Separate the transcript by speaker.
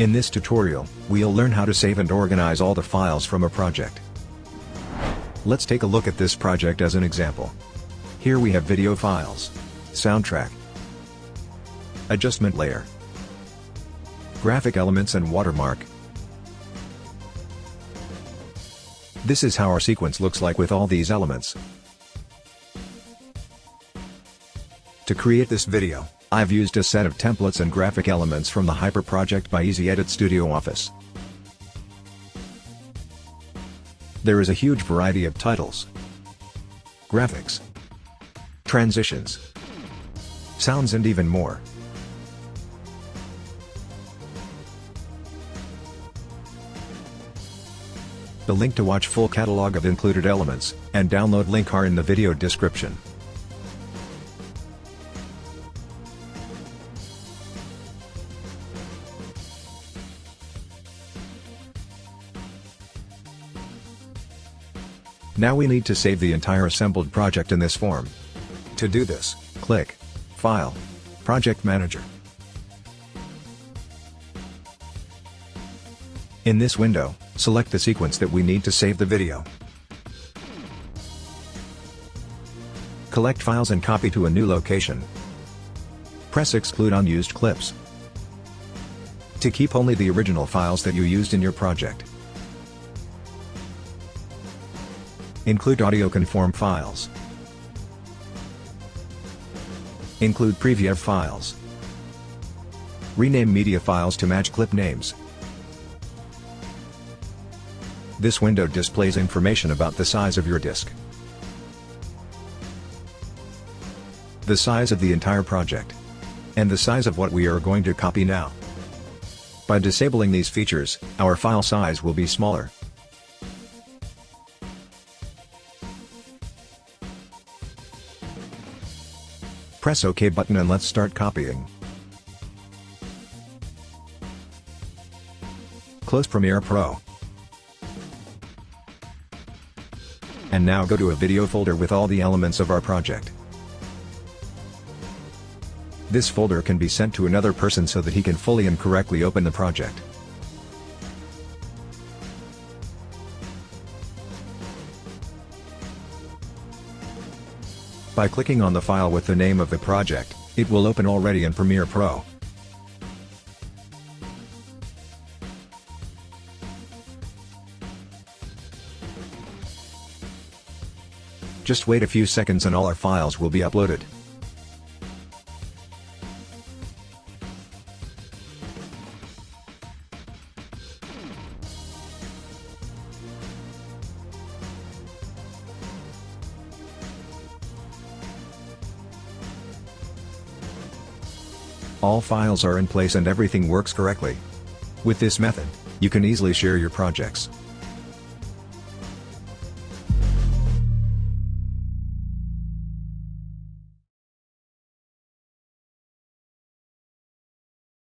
Speaker 1: In this tutorial, we'll learn how to save and organize all the files from a project. Let's take a look at this project as an example. Here we have video files, soundtrack, adjustment layer, graphic elements and watermark. This is how our sequence looks like with all these elements. To create this video, I've used a set of templates and graphic elements from the Hyper project by Easy Edit Studio Office. There is a huge variety of titles, graphics, transitions, sounds and even more. The link to watch full catalog of included elements, and download link are in the video description. Now we need to save the entire assembled project in this form. To do this, click File, Project Manager. In this window, select the sequence that we need to save the video. Collect files and copy to a new location. Press Exclude Unused Clips. To keep only the original files that you used in your project. Include audio conform files. Include preview files. Rename media files to match clip names. This window displays information about the size of your disk. The size of the entire project. And the size of what we are going to copy now. By disabling these features, our file size will be smaller. Press OK button and let's start copying. Close Premiere Pro. And now go to a video folder with all the elements of our project. This folder can be sent to another person so that he can fully and correctly open the project. By clicking on the file with the name of the project, it will open already in Premiere Pro. Just wait a few seconds and all our files will be uploaded. All files are in place and everything works correctly. With this method, you can easily share your projects.